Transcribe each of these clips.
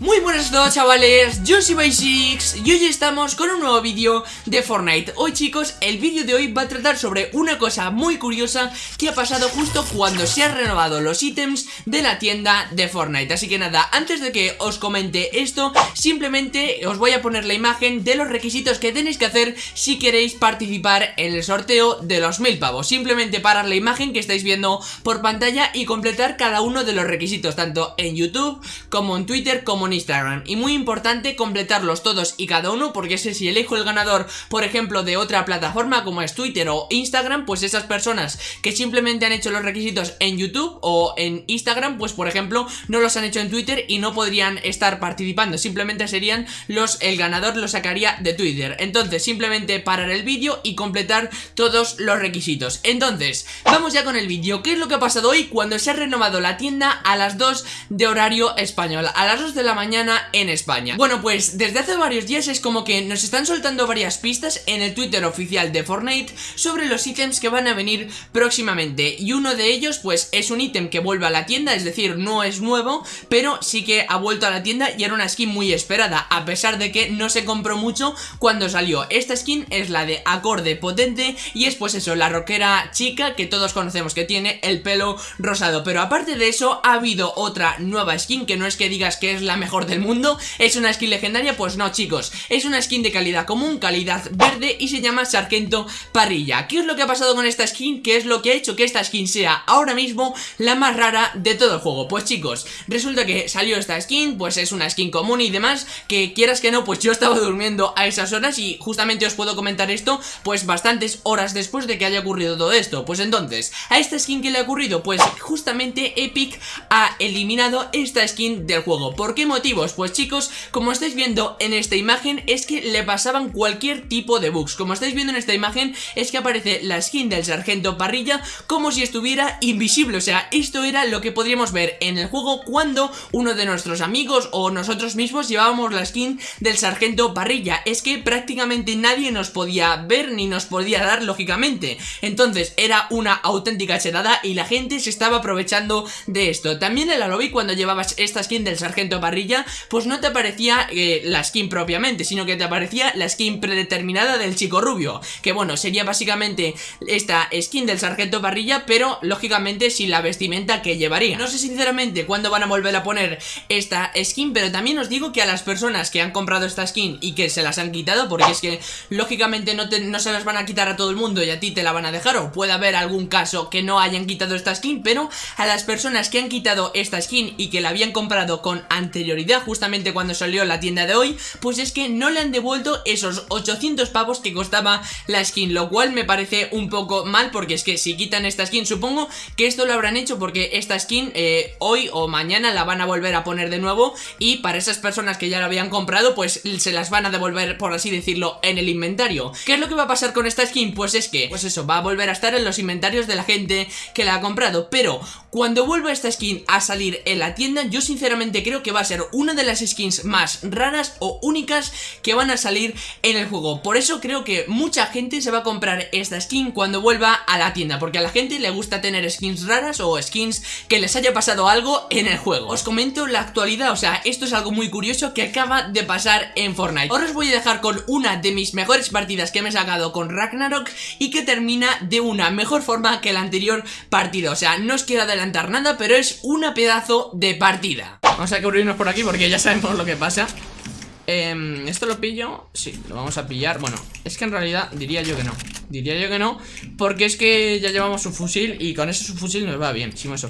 Muy buenas a chavales, yo soy Basics y hoy estamos con un nuevo vídeo de Fortnite. Hoy chicos, el vídeo de hoy va a tratar sobre una cosa muy curiosa que ha pasado justo cuando se han renovado los ítems de la tienda de Fortnite. Así que nada, antes de que os comente esto, simplemente os voy a poner la imagen de los requisitos que tenéis que hacer si queréis participar en el sorteo de los mil pavos. Simplemente parar la imagen que estáis viendo por pantalla y completar cada uno de los requisitos Tanto en YouTube, como en Twitter, como en Instagram. Y muy importante completarlos todos y cada uno porque sé si elijo el ganador, por ejemplo, de otra plataforma como es Twitter o Instagram Pues esas personas que simplemente han hecho los requisitos en YouTube o en Instagram Pues por ejemplo, no los han hecho en Twitter y no podrían estar participando. Simplemente serían los, el ganador lo sacaría de Twitter. Entonces simplemente parar el vídeo y completar todos los requisitos. Entonces, vamos ya con el vídeo. ¿Qué es lo que ha pasado hoy cuando se ha renovado la tienda a las 2 de horario español? A las 2 de la mañana en España. Bueno pues desde hace varios días es como que nos están soltando varias pistas en el Twitter oficial de Fortnite Sobre los ítems que van a venir próximamente. Y uno de ellos pues es un ítem que vuelve a la tienda, es decir no es nuevo Pero sí que ha vuelto a la tienda y era una skin muy esperada A pesar de que no se compró mucho cuando salió. Esta skin es la de acorde potente y es pues eso, la rockera chica que todos conocemos que tiene el pelo rosado. Pero aparte de eso ha habido otra nueva skin que no es que digas que es la mejor del mundo ¿Es una skin legendaria? Pues no chicos Es una skin de calidad común, calidad verde Y se llama Sargento Parrilla ¿Qué es lo que ha pasado con esta skin? ¿Qué es lo que ha hecho que esta skin sea ahora mismo la más rara de todo el juego? Pues chicos, resulta que salió esta skin Pues es una skin común y demás Que quieras que no, pues yo estaba durmiendo a esas horas Y justamente os puedo comentar esto Pues bastantes horas después de que haya ocurrido todo esto Pues entonces, a esta skin que le ha ocurrido Pues justamente Epic ha eliminado esta skin del juego ¿Por qué motivo? Pues chicos, como estáis viendo en esta imagen es que le pasaban cualquier tipo de bugs. Como estáis viendo en esta imagen es que aparece la skin del sargento parrilla como si estuviera invisible. O sea, esto era lo que podríamos ver en el juego cuando uno de nuestros amigos o nosotros mismos llevábamos la skin del sargento parrilla. Es que prácticamente nadie nos podía ver ni nos podía dar lógicamente. Entonces era una auténtica chelada y la gente se estaba aprovechando de esto. También en la lobby cuando llevabas esta skin del sargento parrilla pues no te aparecía eh, la skin propiamente, sino que te aparecía la skin predeterminada del chico rubio, que bueno, sería básicamente esta skin del sargento parrilla, pero lógicamente sin la vestimenta que llevaría. No sé sinceramente cuándo van a volver a poner esta skin, pero también os digo que a las personas que han comprado esta skin y que se las han quitado, porque es que lógicamente no, no se las van a quitar a todo el mundo y a ti te la van a dejar, o puede haber algún caso que no hayan quitado esta skin, pero a las personas que han quitado esta skin y que la habían comprado con justamente cuando salió la tienda de hoy Pues es que no le han devuelto esos 800 pavos que costaba la skin Lo cual me parece un poco mal porque es que si quitan esta skin Supongo que esto lo habrán hecho porque esta skin eh, hoy o mañana la van a volver a poner de nuevo Y para esas personas que ya la habían comprado pues se las van a devolver por así decirlo en el inventario ¿Qué es lo que va a pasar con esta skin? Pues es que, pues eso, va a volver a estar en los inventarios de la gente que la ha comprado Pero cuando vuelva esta skin a salir en la tienda yo sinceramente creo que va a ser una de las skins más raras o únicas que van a salir en el juego. Por eso creo que mucha gente se va a comprar esta skin cuando vuelva a la tienda Porque a la gente le gusta tener skins raras o skins que les haya pasado algo en el juego. Os comento la actualidad, o sea, esto es algo muy curioso que acaba de pasar en Fortnite. Ahora os voy a dejar con una de mis mejores partidas que me he sacado con Ragnarok Y que termina de una mejor forma que la anterior partida. O sea, no os quiero adelantar nada, pero es una pedazo de partida Vamos a cubrirnos por aquí porque ya sabemos lo que pasa. Eh, ¿Esto lo pillo? Sí, lo vamos a pillar. Bueno, es que en realidad diría yo que no. Diría yo que no Porque es que ya llevamos un fusil Y con ese fusil nos va bien. Sin eso.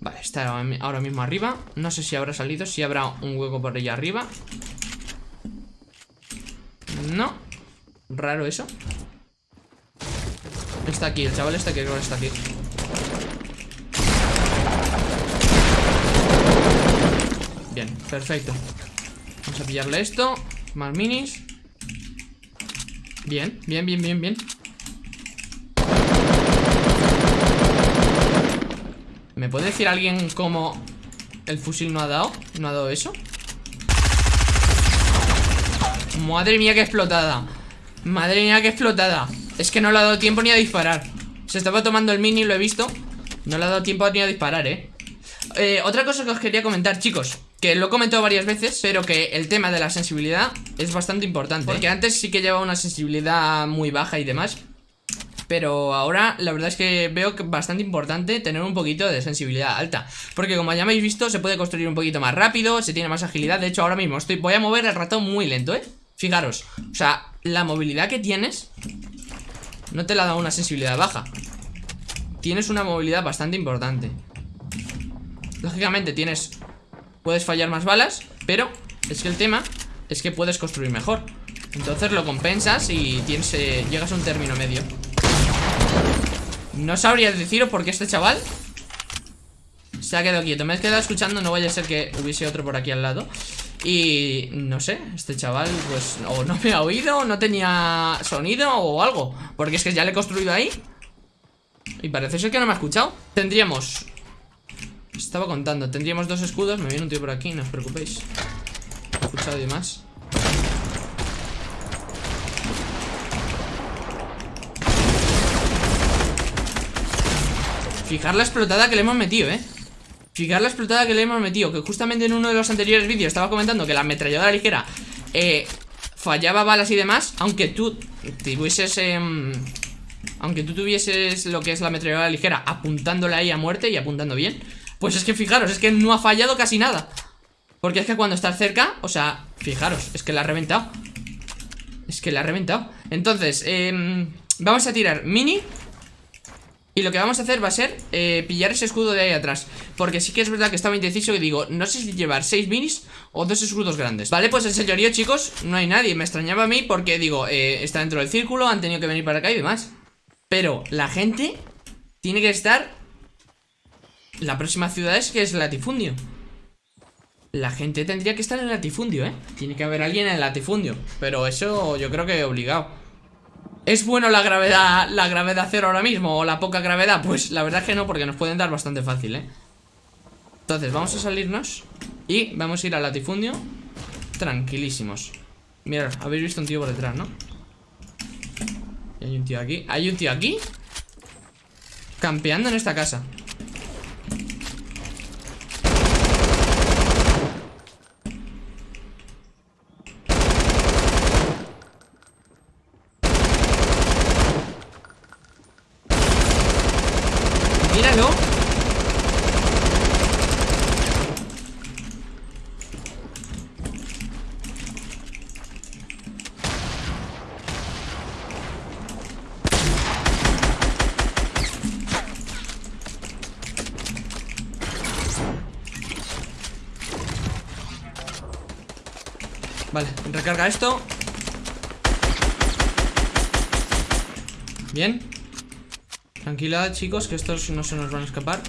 Vale, está ahora mismo arriba. No sé si habrá salido Si habrá un hueco por allá arriba. No. Raro eso. Está aquí, el chaval está aquí, creo que está aquí Bien, perfecto. Vamos a pillarle esto. Más minis. Bien, bien, bien, bien, bien. ¿Me puede decir alguien cómo el fusil no ha dado? ¿No ha dado eso? Madre mía, qué explotada. Madre mía, qué explotada. Es que no le ha dado tiempo ni a disparar. Se estaba tomando el mini, lo he visto. No le ha dado tiempo ni a disparar, eh, eh Otra cosa que os quería comentar, chicos Que lo he comentado varias veces Pero que el tema de la sensibilidad es bastante importante. Porque antes sí que llevaba una sensibilidad muy baja y demás pero ahora la verdad es que veo que bastante importante tener un poquito de sensibilidad alta. Porque como ya habéis visto se puede construir un poquito más rápido, se tiene más agilidad. De hecho ahora mismo estoy, voy a mover el ratón muy lento, ¿eh? Fijaros, o sea, la movilidad que tienes no te la da una sensibilidad baja. Tienes una movilidad bastante importante. Lógicamente tienes... Puedes fallar más balas Pero es que el tema es que puedes construir mejor. Entonces lo compensas y tienes, eh, llegas a un término medio. No sabría deciros por qué este chaval Se ha quedado quieto. Me he quedado escuchando, no vaya a ser que hubiese otro por aquí al lado. Y no sé, este chaval pues o no me ha oído, no tenía sonido o algo. Porque es que ya le he construido ahí Y parece ser que no me ha escuchado. Tendríamos Estaba contando, tendríamos dos escudos Me viene un tío por aquí, no os preocupéis. He escuchado y más Fijar la explotada que le hemos metido, eh Fijar la explotada que le hemos metido Que justamente en uno de los anteriores vídeos estaba comentando Que la ametralladora ligera eh, Fallaba balas y demás Aunque tú tuvieses em, Aunque tú tuvieses lo que es la ametralladora ligera Apuntándola ahí a muerte y apuntando bien Pues es que fijaros, es que no ha fallado casi nada. Porque es que cuando estás cerca O sea, fijaros, es que la ha reventado. Es que la ha reventado. Entonces, eh, vamos a tirar mini. Y lo que vamos a hacer va a ser eh, pillar ese escudo de ahí atrás. Porque sí que es verdad que estaba indeciso y digo No sé si llevar 6 minis o dos escudos grandes. Vale, pues el señorío, chicos, no hay nadie. Me extrañaba a mí porque, digo, eh, está dentro del círculo Han tenido que venir para acá y demás. Pero la gente tiene que estar La próxima ciudad es que es latifundio La gente tendría que estar en latifundio, ¿eh? Tiene que haber alguien en latifundio Pero eso yo creo que obligado ¿Es bueno la gravedad la gravedad cero ahora mismo o la poca gravedad? Pues la verdad es que no, porque nos pueden dar bastante fácil, ¿eh? Entonces, vamos a salirnos y vamos a ir al latifundio tranquilísimos. Mirad, habéis visto un tío por detrás, ¿no? Y hay un tío aquí. ¿Hay un tío aquí? Campeando en esta casa. Vale, recarga esto. Bien. Tranquilidad, chicos, que estos no se nos van a escapar.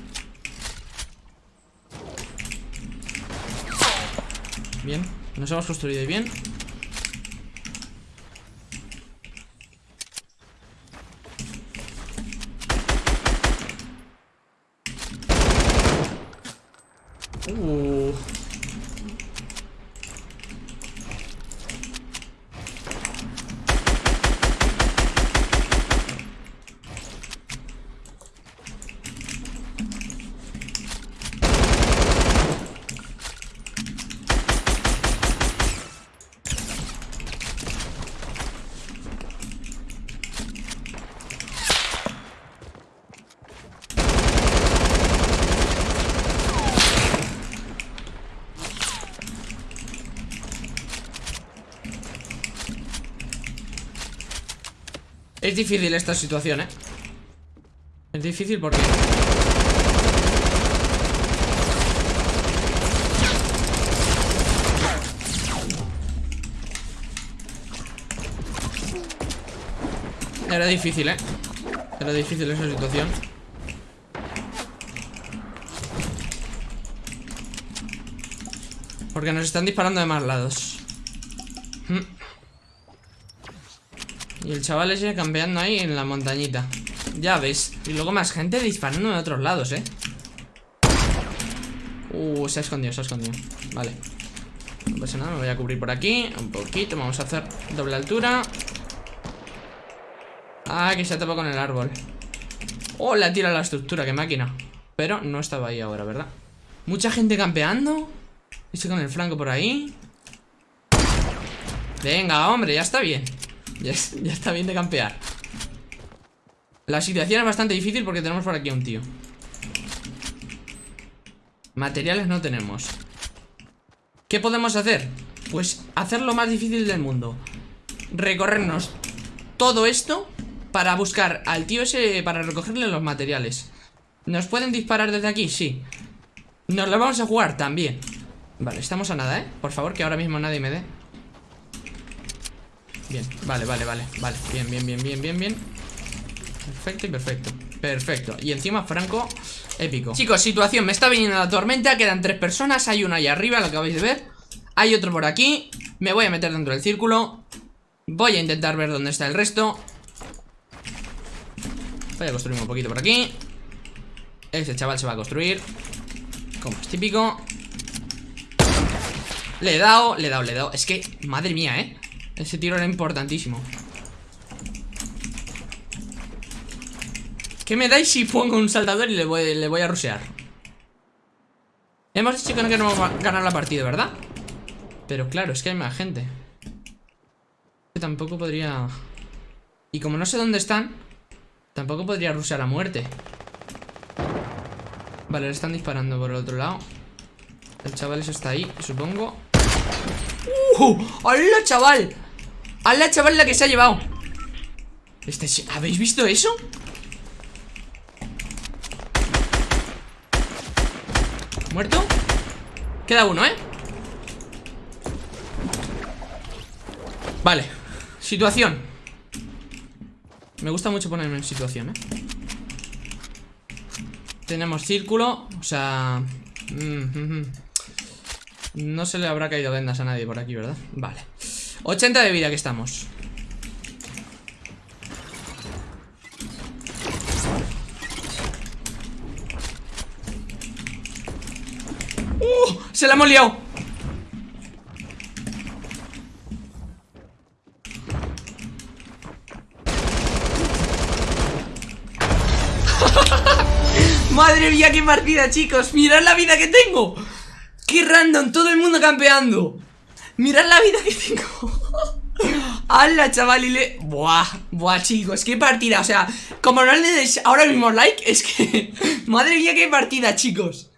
Bien, nos hemos construido bien Es difícil esta situación, ¿eh? Es difícil porque... Era difícil, ¿eh? Era difícil esa situación Porque nos están disparando de más lados hmm. Y el chaval ese campeando ahí en la montañita. Ya ves. Y luego más gente disparando de otros lados, eh Uh, se ha escondido, se ha escondido. Vale. No pasa nada, me voy a cubrir por aquí Un poquito, vamos a hacer doble altura. Ah, que se ha tapado con el árbol. Oh, la tira la estructura, qué máquina. Pero no estaba ahí ahora, ¿verdad? Mucha gente campeando. Estoy con el flanco por ahí. Venga, hombre, ya está bien ya, está bien de campear. La situación es bastante difícil porque tenemos por aquí a un tío. Materiales no tenemos. ¿Qué podemos hacer? Pues hacer lo más difícil del mundo. Recorrernos todo esto Para buscar al tío ese Para recogerle los materiales. ¿Nos pueden disparar desde aquí? Sí. Nos lo vamos a jugar también. Vale, estamos a nada, ¿eh? Por favor, que ahora mismo nadie me dé Bien, vale, vale, vale Vale, bien, bien, bien, bien, bien, bien. Perfecto y perfecto. Perfecto, y encima Franco Épico. Chicos, situación, me está viniendo la tormenta. Quedan tres personas, hay uno ahí arriba, lo acabáis de ver. Hay otro por aquí. Me voy a meter dentro del círculo. Voy a intentar ver dónde está el resto. Voy a construir un poquito por aquí. Ese chaval se va a construir. Como es típico. Le he dado, le he dado, le he dado. Es que, madre mía, eh Ese tiro era importantísimo ¿Qué me dais si pongo un saltador y le voy, le voy a rusear? Hemos dicho que no a ganar la partida, ¿verdad? Pero claro, es que hay más gente Tampoco podría... Y como no sé dónde están Tampoco podría rusear a muerte Vale, le están disparando por el otro lado El chaval eso está ahí, supongo ¡Uh! ¡Hola, chaval! ¡Hola, chaval, la que se ha llevado! Este, ¿Habéis visto eso? ¿Muerto? Queda uno, ¿eh? Vale Situación Me gusta mucho ponerme en situación, ¿eh? Tenemos círculo O sea... Mm, mm, mm. No se le habrá caído vendas a nadie por aquí, ¿verdad? Vale 80 de vida que estamos ¡Uh! ¡Se la hemos liado! Madre mía, qué partida, chicos Mirad la vida que tengo Qué random, todo el mundo campeando Mirad la vida que tengo ¡Hala, chaval! Y le... Buah, buah, chicos, qué partida O sea, como no le des ahora mismo like Es que... Madre mía, qué partida, chicos